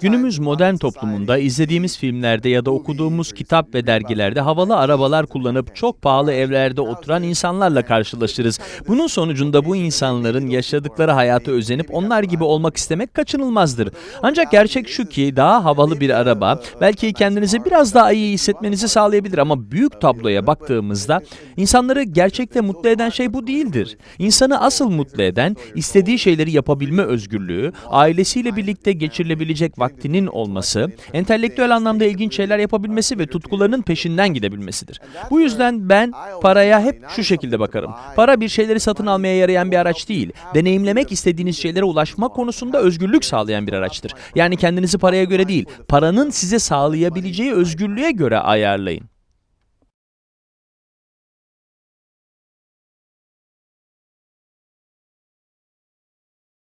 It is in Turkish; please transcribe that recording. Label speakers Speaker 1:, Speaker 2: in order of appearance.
Speaker 1: Günümüz modern toplumunda izlediğimiz filmlerde ya da okuduğumuz kitap ve dergilerde havalı arabalar kullanıp çok pahalı evlerde oturan insanlarla karşılaşırız. Bunun sonucunda bu insanların yaşadıkları hayata özenip onlar gibi olmak istemek kaçınılmazdır. Ancak gerçek şu ki daha havalı bir araba belki kendinizi biraz daha iyi hissetmenizi sağlayabilir ama büyük tabloya baktığımızda insanları gerçekte mutlu eden şey bu değildir. İnsanı asıl mutlu eden istediği şeyleri yapabilme özgürlüğü, ailesiyle birlikte geçirilebilecek vaktinin olması, entelektüel anlamda ilginç şeyler yapabilmesi ve tutkularının peşinden gidebilmesidir. Bu yüzden ben paraya hep şu şekilde bakarım. Para bir şeyleri satın almaya yarayan bir araç değil. Deneyimlemek istediğiniz şeylere ulaşma konusunda özgürlük sağlayan bir araçtır. Yani kendinizi paraya göre değil, paranın size sağlayabileceği özgürlüğe göre ayarlayın.